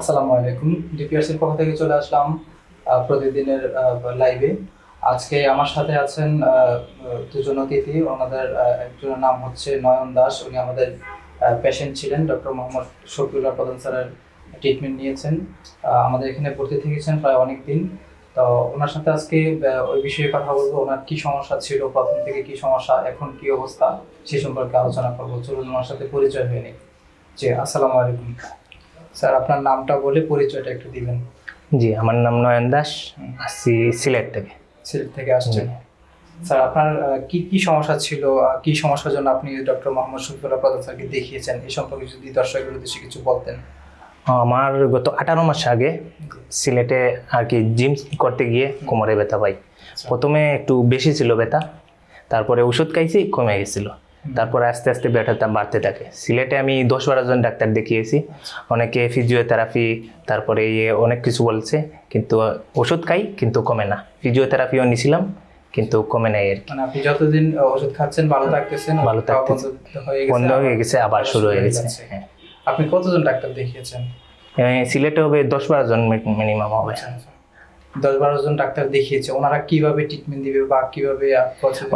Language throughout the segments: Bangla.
আসসালামু আলাইকুম। ডিপিআরসির পক্ষ থেকে চলে আসলাম প্রতিদিনের লাইভে আজকে আমার সাথে আছেন দুজন অতিথি। ওনাদের একজনের নাম হচ্ছে নয়ন দাস। উনি আমাদের পেশেন্ট ছিলেন ডক্টর মোহাম্মদ শফিউল্লাহ প্রধান স্যারের ট্রিটমেন্ট নিয়েছেন। আমাদের এখানে ভর্তি থেকেছেন প্রায় অনেক দিন। তো ওনার সাথে আজকে ওই বিষয়ে কথা বলব। ওনার কি সমস্যা ছিল, প্রথম থেকে কি সমস্যা, এখন কি অবস্থা, সে সম্পর্কে আলোচনা করব। চলুন ওনার সাথে পরিচয় হয়ে নিই। জি, আসসালামু আলাইকুম। স্যার আপনার নামটা বলে পরিচয়টা একটু দিবেন। জি আমার নাম নয়ন দাস আসছি সিলেট থেকে। সিলেট থেকে আসছেন। স্যার আপনার কি কি সমস্যা ছিল কি সমস্যার জন্য আপনি ডক্টর মোহাম্মদ শফিউল্লাহ প্রধান স্যারকে দেখিয়েছেন? এই সম্পর্কে যদি দর্শকের উদ্দেশ্যে কিছু বলতেন। আমার গত আঠারো মাস আগে সিলেটে আর কি জিম করতে গিয়ে কোমরে ব্যথা পাই। প্রথমে একটু বেশি ছিল ব্যথা তারপরে ওষুধ খাইছি কমে গেছিল। তারপরে আস্তে আস্তে ব্যথাটা বাড়তে থাকে। সিলেটে আমি দশ বারো জন ডাক্তার দেখিয়েছি। অনেকে ফিজিওথেরাপি তারপরে ইয়ে অনেক কিছু বলছে কিন্তু ওষুধ খাই কিন্তু কমে না। ফিজিওথেরাপিও নিছিলাম কিন্তু কমে নাই আর কি। মানে আপনি যতদিন ওষুধ খাচ্ছেন ভালো থাকতেছেন ভালো খাওয়া থাকতেছে। বন্ধ হয়ে গেছে আবার- শুরু হয়ে গেছে। হ্যাঁ। আপনি কতজন ডাক্তার দেখিয়েছেন? সিলেটে হবে দশ বারো জন মিনিমাম হবে। দশ বারো জন ডাক্তার দেখিয়েছে, ওনারা কীভাবে ট্রিটমেন্ট দিবে বা কীভাবে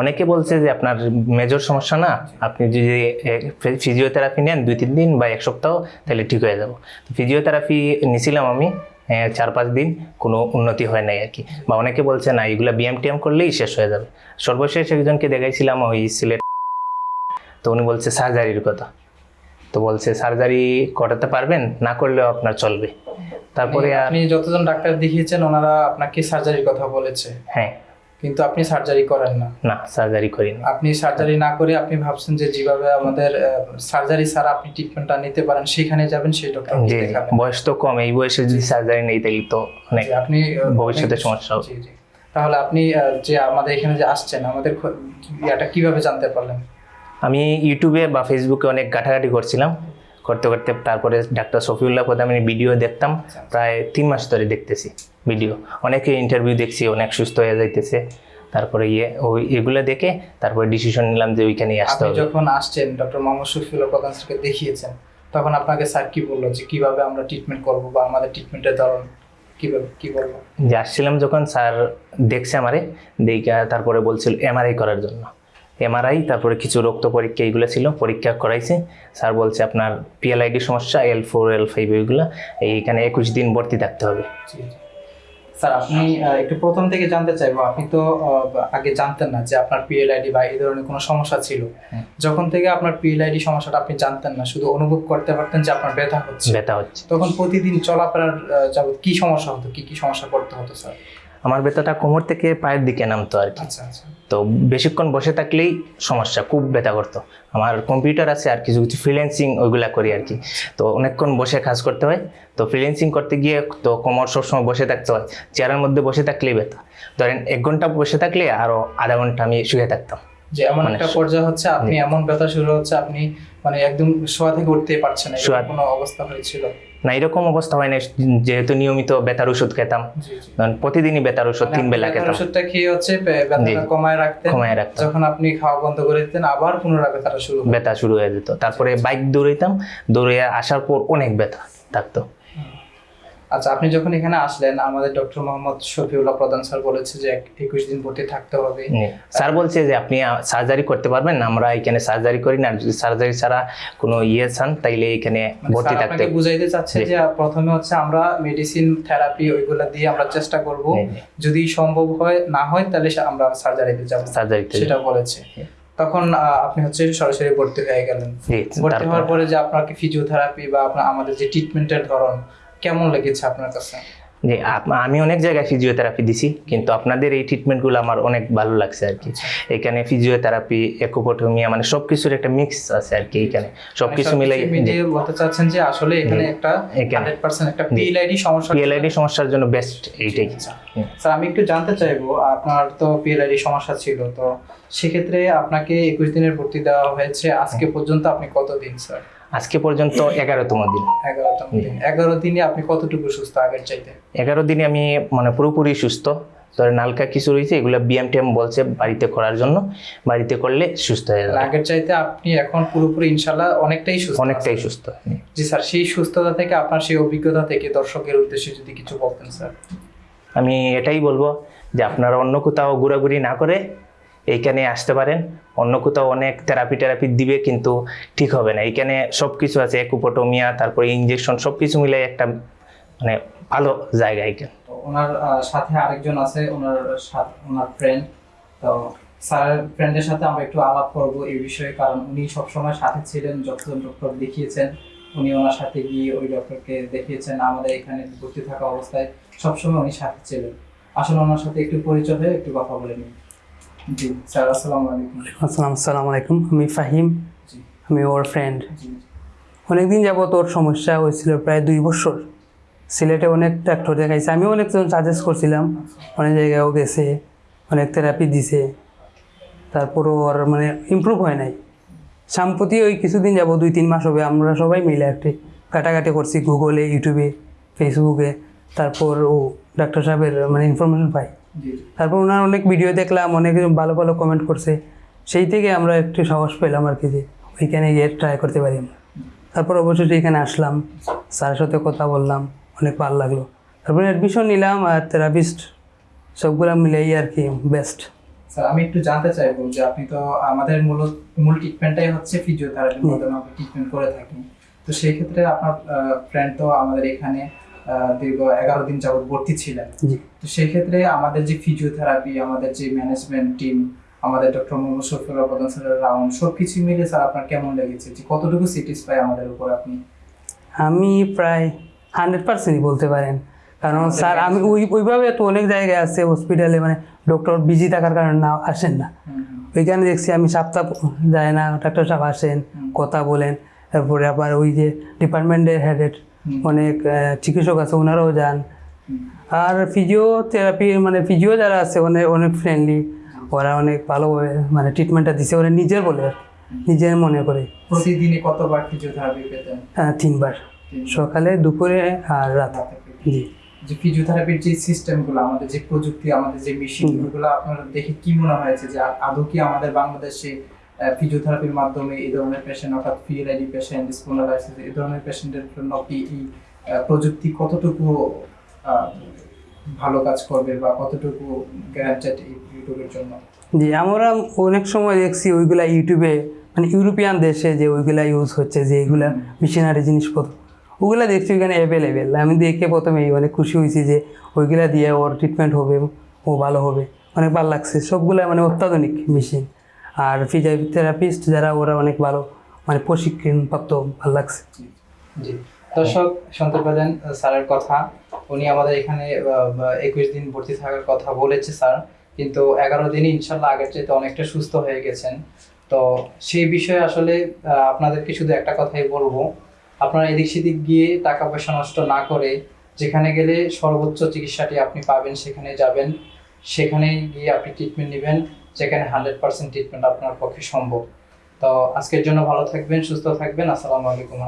অনেকে বলছে যে আপনার মেজর সমস্যা না, আপনি যদি ফিজিওথেরাপি নেন দুই তিন দিন বা এক সপ্তাহ, তাহলে ঠিক হয়ে যাব। ফিজিওথেরাপি নিছিলাম আমি চার পাঁচ দিন, কোনো উন্নতি হয় নাই আর কি। বা অনেকে বলছে, না, এগুলো বিএম টিএম করলেই শেষ হয়ে যাবে। সর্বশেষ একজনকে দেখাইছিলাম, ওই সিলেট তো উনি বলছে, সার্জারির কথা। তো বলছে সার্জারি করাতে পারবেন? না করলেও আপনার চলবে। তারপরে আপনি যতজন ডাক্তার দেখিয়েছেন ওনারা আপনাকে সার্জারির কথা বলেছে। হ্যাঁ। কিন্তু আপনি সার্জারি করেন না। না সার্জারি করিনি আপনি সার্জারি না করে আপনি ভাবছেন যে যেভাবে আমাদের সার্জারি ছাড়া আপনি ট্রিটমেন্টটা নিতে পারেন সেখানে যাবেন সেই ডক্টর জি। বয়স তো কম এই বয়সে যদি সার্জারি নেই তাহলে তো অনেক আপনি ভবিষ্যতে সমস্যা হবে। তাহলে আপনি যে আমাদের এখানে যে আসছেন আমাদের ইয়াটা কীভাবে জানতে পারলেন? আমি ইউটিউবে বা ফেসবুকে অনেক ঘাটাঘাটি করছিলাম। করতে করতে তারপরে ডাক্তার শফিউল্লাহ আমি ভিডিও দেখতাম। প্রায় তিন মাস ধরে দেখতেছি ভিডিও অনেকে ইন্টারভিউ দেখছি অনেক সুস্থ হয়ে যাইতেছে। তারপরে ইয়ে ওই এগুলো দেখে তারপরে ডিসিশন নিলাম যে ওইখানেই আসতে হবে। যখন আসছেন ডক্টর মোহাম্মদ শফিউল্লাহ প্রধান স্যারকে দেখিয়েছেন তখন আপনাকে স্যার কি বলল যে কীভাবে আমরা ট্রিটমেন্ট করব বা আমাদের ট্রিটমেন্টের ধরন কীভাবে কি বলব? যে আসছিলাম যখন স্যার দেখছে আমারে দেখা তারপরে বলছিল এমআরআই করার জন্য। এমআরআই তারপরে কিছু রক্ত পরীক্ষা এইগুলো ছিল পরীক্ষা করাইছে। স্যার বলছে আপনার পিএলআইডি সমস্যা এল ফোর এল ফাইভ এইগুলো এইখানে একুশ দিন ভর্তি থাকতে হবে। স্যার আপনি একটু প্রথম থেকে জানতে চাইব আপনি তো আগে জানতেন না যে আপনার পিএলআইডি বা এই ধরনের কোনো সমস্যা ছিল। যখন থেকে আপনার পিএলআইডি সমস্যাটা আপনি জানতেন না শুধু অনুভব করতে পারতেন যে আপনার ব্যথা হচ্ছে। ব্যথা হচ্ছে। তখন প্রতিদিন চলাফেরার যাবত কি সমস্যা হতো? কি কি সমস্যা করতে হতো স্যার? আমার ব্যথাটা কোমর থেকে পায়ের দিকে নামতো আর কি। আচ্ছা আচ্ছা। তো বেশিক্ষণ বসে থাকলেই সমস্যা খুব ব্যথা করতো। আমার কম্পিউটার আছে আর কিছু কিছু ফ্রিল্যান্সিং ওইগুলা করি আর কি। তো অনেকক্ষণ বসে কাজ করতে হয়। তো ফ্রিল্যান্সিং করতে গিয়ে তো কোমর সবসময় বসে থাকতে হয়। চেয়ারের মধ্যে বসে থাকলেই ব্যথা। ধরেন এক ঘণ্টা বসে থাকলে আরও আধা ঘণ্টা আমি শুয়ে থাকতাম। যে এমন মানে একটা পর্যায়ে হচ্ছে আপনি এমন ব্যথা শুরু হচ্ছে আপনি মানে একদম শোয়া থেকে উঠতেই পারছেন না কোনো অবস্থা হয়েছিল? না এরকম অবস্থা হয় না যেহেতু নিয়মিত ব্যথার ওষুধ খেতাম। প্রতিদিনই বেতার ওষুধ তিন বেলা খেতাম। ওষুধটা খেয়ে হচ্ছে। কমায় রাখতে কমায় রাখতে যখন আপনি খাওয়া বন্ধ করে দিতেন আবার পুনরায় ব্যথাটা শুরু বেতা ব্যথা শুরু হয়ে যেত। তারপরে বাইক দৌড়াইতাম দৌড়ে আসার পর অনেক ব্যথা থাকতো। আচ্ছা আপনি যখন এখানে আসলেন আমাদের ডক্টর মোহাম্মদ শফিউল্লাহ প্রধান স্যার বলেছে যে একুশ দিন ভর্তি থাকতে হবে। স্যার বলছে যে আপনি সার্জারি করতে পারবেন আমরা এখানে সার্জারি করি না। যদি সার্জারি ছাড়া কোনো ইয়ে চান তাইলে এখানে মানে ভর্তি থাকতে বুঝাইতে চাচ্ছে যে প্রথমে হচ্ছে আমরা মেডিসিন থেরাপি ওইগুলা দিয়ে আমরা চেষ্টা করব। যদি সম্ভব হয় না হয় তাহলে আমরা সার্জারিতে যাব। সার্জারিতে সেটা বলেছে। তখন আপনি হচ্ছে সরাসরি ভর্তি হয়ে গেলেন। ভর্তি হওয়ার পরে যে আপনাকে ফিজিওথেরাপি বা আপনার আমাদের যে ট্রিটমেন্টের ধরন কেমন লেগেছে আপনার কাছে? জি আমি অনেক জায়গায় ফিজিওথেরাপি দিছি কিন্তু আপনাদের এই ট্রিটমেন্টগুলো আমার অনেক ভালো লাগছে আর কি। আচ্ছা। এখানে ফিজিওথেরাপি একোপটোমিয়া মানে সবকিছুর একটা মিক্স আছে আর কি এখানে। সবকিছু মিলাই মিলিয়ে বলতে চাচ্ছেন যে আসলে এখানে একটা পিএলআইডি সমস্যা পিএলআইডি সমস্যার জন্য বেস্ট এইটাই। হুম। স্যার আমি একটু জানতে চাইব আপনার তো পিএলআইডি সমস্যা ছিল তো সেক্ষেত্রে আপনাকে একুশ দিনের ভর্তি দেওয়া হয়েছে আজকে পর্যন্ত আপনি কতদিন স্যার? আজকে পর্যন্ত এগারোতম দিন। এগারোতম দিন। এগারো দিনে আপনি কতটুকু সুস্থ আগের চাইতে? এগারো দিনে আমি মানে পুরোপুরি সুস্থ। ধরেন হালকা কিছু রয়েছে এগুলো বিএম টিএম বলছে বাড়িতে করার জন্য। বাড়িতে করলে সুস্থ হয়ে যাবে। আগের চাইতে আপনি এখন পুরোপুরি ইনশাল্লাহ অনেকটাই সুস্থ অনেকটাই সুস্থ জি স্যার সেই সুস্থতা থেকে আপনার সেই অভিজ্ঞতা থেকে দর্শকের উদ্দেশ্যে যদি কিছু বলতেন স্যার। আমি এটাই বলব যে আপনারা অন্য কোথাও ঘোরাঘুরি না করে এইখানে আসতে পারেন। অন্য কোথাও অনেক থেরাপি টেরাপি দিবে কিন্তু ঠিক হবে না। এইখানে সব কিছু আছে, একুপোটোমিয়া, তারপরে ইঞ্জেকশন সব কিছু মিলে একটা মানে ভালো জায়গা এখানে ওনার সাথে আরেকজন আছে, ওনার ওনার ফ্রেন্ড তো স্যারের ফ্রেন্ডের সাথে আমরা একটু আলাপ করব এই বিষয়ে, কারণ উনি সবসময় সাথে ছিলেন, যতজন ডক্টর দেখিয়েছেন, উনি ওনার সাথে গিয়ে ওই ডক্টরকে দেখিয়েছেন, আমাদের এখানে ভর্তি থাকা অবস্থায় সবসময় উনি সাথে ছিলেন। আসলে ওনার সাথে একটু পরিচয় হয়ে একটু কথা বলে নিই। জি স্যার আসসালামু আলাইকুম। আসসালাম আসসালামু আলাইকুম। আমি ফাহিম। আমি ওর ফ্রেন্ড অনেকদিন যাবত ওর সমস্যা হয়েছিল প্রায় দুই বছর। সিলেটে অনেক ডাক্তার দেখাইছে। আমিও অনেকজন সাজেস্ট করছিলাম। অনেক জায়গায়ও গেছে অনেক থেরাপি দিছে। তারপরও ওর মানে ইমপ্রুভ হয় নাই। সাম্প্রতি ওই কিছুদিন যাব দুই তিন মাস হবে আমরা সবাই মিলে একটি কাটাকাটি করছি গুগলে ইউটিউবে ফেসবুকে তারপর ও ডাক্তার সাহেবের মানে ইনফরমেশন পাই। তারপর ওনার অনেক ভিডিও দেখলাম অনেক ভালো ভালো কমেন্ট করছে। সেই থেকে আমরা একটু সাহস পেলাম আর কি যে ওইখানে গিয়ে ট্রাই করতে পারি আমরা। তারপর অবশেষে এখানে আসলাম স্যারের সাথে কথা বললাম অনেক ভালো লাগল। তারপরে অ্যাডমিশন নিলাম আর থেরাপিস্ট সবগুলো মিলেই আর কি বেস্ট স্যার আমি একটু জানতে চাইব যে আপনি তো আমাদের মূল মূল ট্রিটমেন্টটাই হচ্ছে ফিজিওথেরাপির ট্রিটমেন্ট করে থাকি। তো সেই ক্ষেত্রে আপনার ফ্রেন্ড তো আমাদের এখানে দীর্ঘ এগারো দিন যাবত ভর্তি ছিলেন। তো সেই ক্ষেত্রে আমাদের যে ফিজিওথেরাপি আমাদের যে ম্যানেজমেন্ট টিম আমাদের ডক্টর মোহাম্মদ শফিউল্লাহ প্রধান স্যারের রাউন্ড সব কিছু মিলে স্যার আপনার কেমন লেগেছে? যে কতটুকু স্যাটিসফাই আমাদের উপর আপনি? আমি প্রায় হান্ড্রেড পার্সেন্টই বলতে পারেন। কারণ স্যার আমি ওই ওইভাবে তো অনেক জায়গায় আছে হসপিটালে মানে ডক্টর বিজি থাকার কারণে না আসেন না। ওইখানে দেখছি আমি সপ্তাহ যায় না ডাক্তার সাহেব আসেন কথা বলেন। তারপরে আবার ওই যে ডিপার্টমেন্টের হেডেড। অনেক চিকিৎসক আছে ওনারাও যান। আর ফিজিওথেরাপি মানে ফিজিও যারা আছে অনেক অনেক ফ্রেন্ডলি ওরা অনেক ভালোভাবে মানে ট্রিটমেন্টটা দিছে ওরা নিজের বলে নিজের মনে করে। প্রতিদিনই কতবার ফিজিওথেরাপি পেতেন? হ্যাঁ, তিনবার। সকালে দুপুরে আর রাত। জি। যে ফিজিওথেরাপির যে সিস্টেমগুলো আমাদের যে প্রযুক্তি আমাদের যে মেশিন ওগুলো আপনার দেখে কি মনে হয়েছে যে আদৌ কি আমাদের বাংলাদেশে ফিজিওথেরাপির মাধ্যমে এই ধরনের পেশেন্ট অর্থাৎ ফিএলআইডি পেশেন্ট স্পন্ডালাইসিস এই ধরনের পেশেন্টের জন্য কি এই প্রযুক্তি কতটুকু ভালো কাজ করবে বা কতটুকু গ্যারান্টেড ইউটিউবের জন্য? জি আমরা অনেক সময় দেখছি ওইগুলা ইউটিউবে মানে ইউরোপিয়ান দেশে যে ওইগুলা ইউজ হচ্ছে যে এইগুলা মেশিনারি জিনিসপত্র ওগুলা দেখছি ওইখানে অ্যাভেলেবেল আমি দেখে প্রথমেই অনেক খুশি হয়েছি যে ওইগুলা দিয়ে ওর ট্রিটমেন্ট হবে ও ভালো হবে। অনেক ভালো লাগছে। সবগুলা মানে অত্যাধুনিক মেশিন আর ফিজিওথেরাপিস্ট যারা, ওরা অনেক ভালো মানে প্রশিক্ষণ প্রাপ্ত ভালো লাগছে। জি। দর্শক শুনতে পেলেন স্যারের কথা। উনি আমাদের এখানে একুশ দিন ভর্তি থাকার কথা বলেছে স্যার। কিন্তু এগারো দিনই ইনশাল্লাহ আগের চাইতে অনেকটা সুস্থ হয়ে গেছেন। তো সেই বিষয়ে আসলে আপনাদেরকে শুধু একটা কথাই বলব। আপনারা এদিক সেদিক গিয়ে টাকা পয়সা নষ্ট না করে, যেখানে গেলে সর্বোচ্চ চিকিৎসাটি আপনি পাবেন, সেখানে যাবেন। সেখানে গিয়ে আপনি ট্রিটমেন্ট নেবেন। যেখানে হান্ড্রেড পার্সেন্ট ট্রিটমেন্ট আপনার পক্ষে সম্ভব। তো আজকের জন্য ভালো থাকবেন, সুস্থ থাকবেন। আসসালামু আলাইকুম।